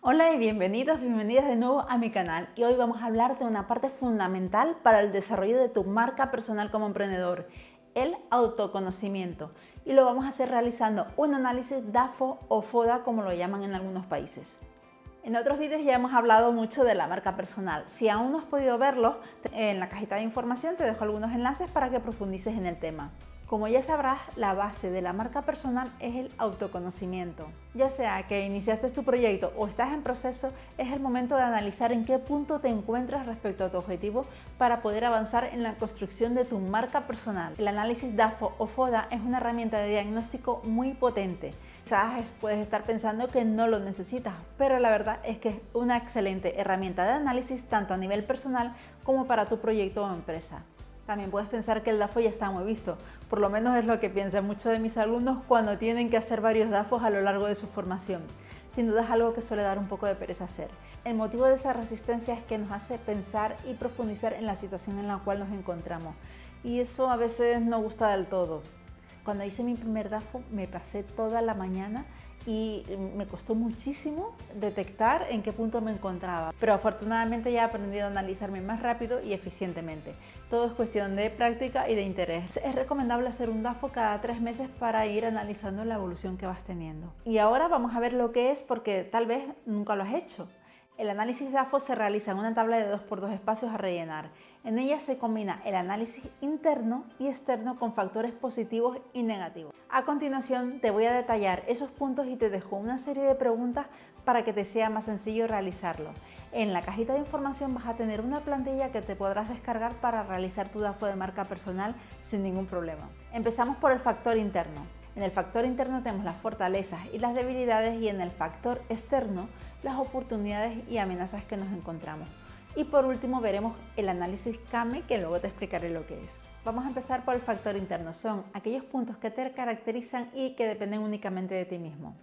Hola y bienvenidos, bienvenidas de nuevo a mi canal y hoy vamos a hablar de una parte fundamental para el desarrollo de tu marca personal como emprendedor, el autoconocimiento y lo vamos a hacer realizando un análisis DAFO o FODA como lo llaman en algunos países. En otros vídeos ya hemos hablado mucho de la marca personal. Si aún no has podido verlo, en la cajita de información te dejo algunos enlaces para que profundices en el tema. Como ya sabrás, la base de la marca personal es el autoconocimiento. Ya sea que iniciaste tu proyecto o estás en proceso, es el momento de analizar en qué punto te encuentras respecto a tu objetivo para poder avanzar en la construcción de tu marca personal. El análisis DAFO o FODA es una herramienta de diagnóstico muy potente. Quizás puedes estar pensando que no lo necesitas, pero la verdad es que es una excelente herramienta de análisis tanto a nivel personal como para tu proyecto o empresa. También puedes pensar que el DAFO ya está muy visto, por lo menos es lo que piensan muchos de mis alumnos cuando tienen que hacer varios DAFOs a lo largo de su formación. Sin duda es algo que suele dar un poco de pereza hacer. El motivo de esa resistencia es que nos hace pensar y profundizar en la situación en la cual nos encontramos. Y eso a veces no gusta del todo. Cuando hice mi primer DAFO me pasé toda la mañana y me costó muchísimo detectar en qué punto me encontraba. Pero afortunadamente ya he aprendido a analizarme más rápido y eficientemente. Todo es cuestión de práctica y de interés. Es recomendable hacer un DAFO cada tres meses para ir analizando la evolución que vas teniendo. Y ahora vamos a ver lo que es porque tal vez nunca lo has hecho. El análisis DAFO se realiza en una tabla de 2 por 2 espacios a rellenar. En ella se combina el análisis interno y externo con factores positivos y negativos. A continuación te voy a detallar esos puntos y te dejo una serie de preguntas para que te sea más sencillo realizarlo. En la cajita de información vas a tener una plantilla que te podrás descargar para realizar tu DAFO de marca personal sin ningún problema. Empezamos por el factor interno. En el factor interno tenemos las fortalezas y las debilidades y en el factor externo las oportunidades y amenazas que nos encontramos. Y por último veremos el análisis CAME que luego te explicaré lo que es. Vamos a empezar por el factor interno. Son aquellos puntos que te caracterizan y que dependen únicamente de ti mismo.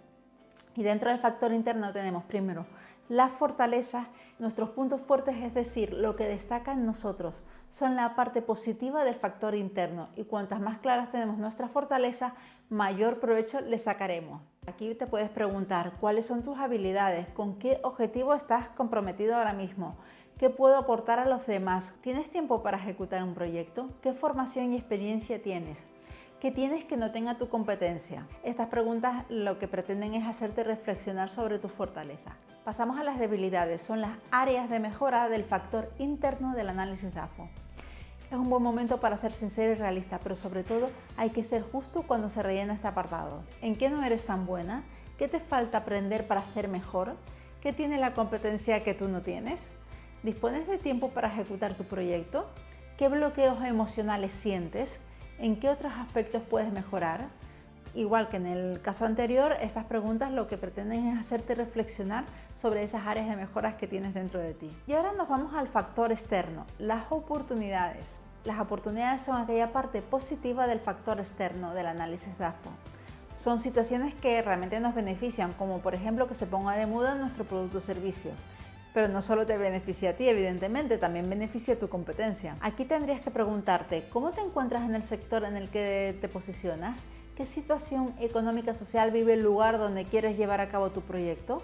Y dentro del factor interno tenemos primero las fortalezas, nuestros puntos fuertes, es decir, lo que destaca en nosotros, son la parte positiva del factor interno y cuantas más claras tenemos nuestras fortalezas, mayor provecho le sacaremos. Aquí te puedes preguntar cuáles son tus habilidades, con qué objetivo estás comprometido ahora mismo, qué puedo aportar a los demás, ¿tienes tiempo para ejecutar un proyecto? ¿Qué formación y experiencia tienes? ¿Qué tienes que no tenga tu competencia? Estas preguntas lo que pretenden es hacerte reflexionar sobre tus fortalezas. Pasamos a las debilidades, son las áreas de mejora del factor interno del análisis DAFO. Es un buen momento para ser sincero y realista, pero sobre todo hay que ser justo cuando se rellena este apartado. ¿En qué no eres tan buena? ¿Qué te falta aprender para ser mejor? ¿Qué tiene la competencia que tú no tienes? ¿Dispones de tiempo para ejecutar tu proyecto? ¿Qué bloqueos emocionales sientes? ¿En qué otros aspectos puedes mejorar? Igual que en el caso anterior, estas preguntas lo que pretenden es hacerte reflexionar sobre esas áreas de mejoras que tienes dentro de ti. Y ahora nos vamos al factor externo, las oportunidades. Las oportunidades son aquella parte positiva del factor externo del análisis DAFO. Son situaciones que realmente nos benefician, como por ejemplo que se ponga de moda nuestro producto o servicio pero no solo te beneficia a ti, evidentemente, también beneficia a tu competencia. Aquí tendrías que preguntarte, ¿cómo te encuentras en el sector en el que te posicionas? ¿Qué situación económica social vive el lugar donde quieres llevar a cabo tu proyecto?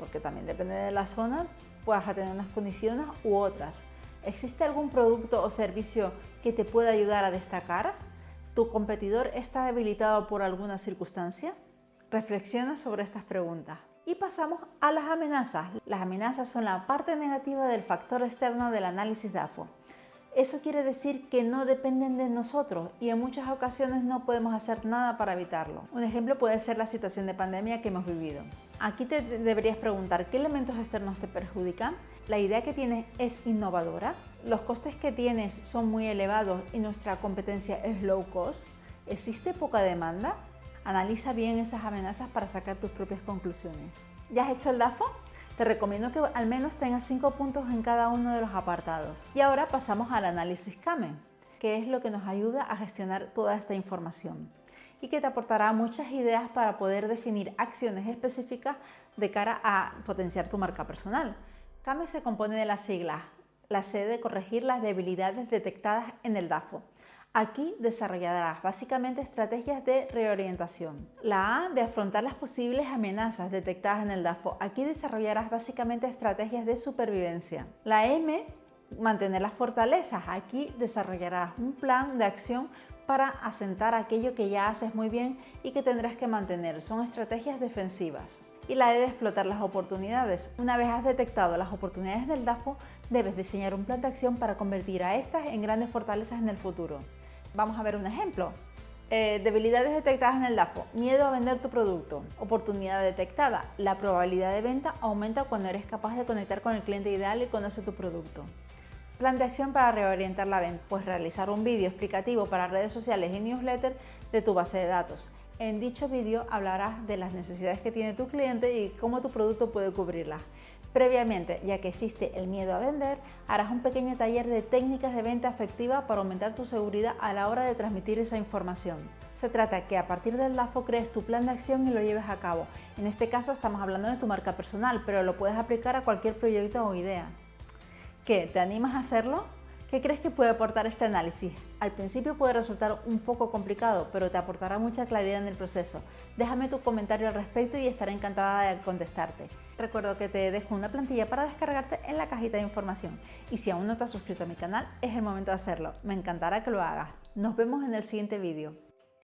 Porque también depende de la zona, puedas tener unas condiciones u otras. ¿Existe algún producto o servicio que te pueda ayudar a destacar? ¿Tu competidor está debilitado por alguna circunstancia? Reflexiona sobre estas preguntas. Y pasamos a las amenazas. Las amenazas son la parte negativa del factor externo del análisis DAFO. Eso quiere decir que no dependen de nosotros y en muchas ocasiones no podemos hacer nada para evitarlo. Un ejemplo puede ser la situación de pandemia que hemos vivido. Aquí te deberías preguntar qué elementos externos te perjudican, la idea que tienes es innovadora, los costes que tienes son muy elevados y nuestra competencia es low cost, existe poca demanda, Analiza bien esas amenazas para sacar tus propias conclusiones. ¿Ya has hecho el DAFO? Te recomiendo que al menos tengas 5 puntos en cada uno de los apartados. Y ahora pasamos al análisis CAME, que es lo que nos ayuda a gestionar toda esta información y que te aportará muchas ideas para poder definir acciones específicas de cara a potenciar tu marca personal. CAME se compone de las siglas, la C de corregir las debilidades detectadas en el DAFO, Aquí desarrollarás básicamente estrategias de reorientación. La A de afrontar las posibles amenazas detectadas en el DAFO. Aquí desarrollarás básicamente estrategias de supervivencia. La M mantener las fortalezas. Aquí desarrollarás un plan de acción para asentar aquello que ya haces muy bien y que tendrás que mantener. Son estrategias defensivas. Y la E de explotar las oportunidades. Una vez has detectado las oportunidades del DAFO, debes diseñar un plan de acción para convertir a estas en grandes fortalezas en el futuro. Vamos a ver un ejemplo. Eh, debilidades detectadas en el DAFO. Miedo a vender tu producto. Oportunidad detectada. La probabilidad de venta aumenta cuando eres capaz de conectar con el cliente ideal y conoce tu producto. Plan de acción para reorientar la venta. Pues realizar un vídeo explicativo para redes sociales y newsletter de tu base de datos. En dicho vídeo hablarás de las necesidades que tiene tu cliente y cómo tu producto puede cubrirlas. Previamente, ya que existe el miedo a vender, harás un pequeño taller de técnicas de venta efectiva para aumentar tu seguridad a la hora de transmitir esa información. Se trata que a partir del DAFO crees tu plan de acción y lo lleves a cabo. En este caso estamos hablando de tu marca personal, pero lo puedes aplicar a cualquier proyecto o idea. ¿Qué? ¿Te animas a hacerlo? ¿Qué crees que puede aportar este análisis? Al principio puede resultar un poco complicado, pero te aportará mucha claridad en el proceso. Déjame tu comentario al respecto y estaré encantada de contestarte. Recuerdo que te dejo una plantilla para descargarte en la cajita de información. Y si aún no te has suscrito a mi canal, es el momento de hacerlo. Me encantará que lo hagas. Nos vemos en el siguiente vídeo.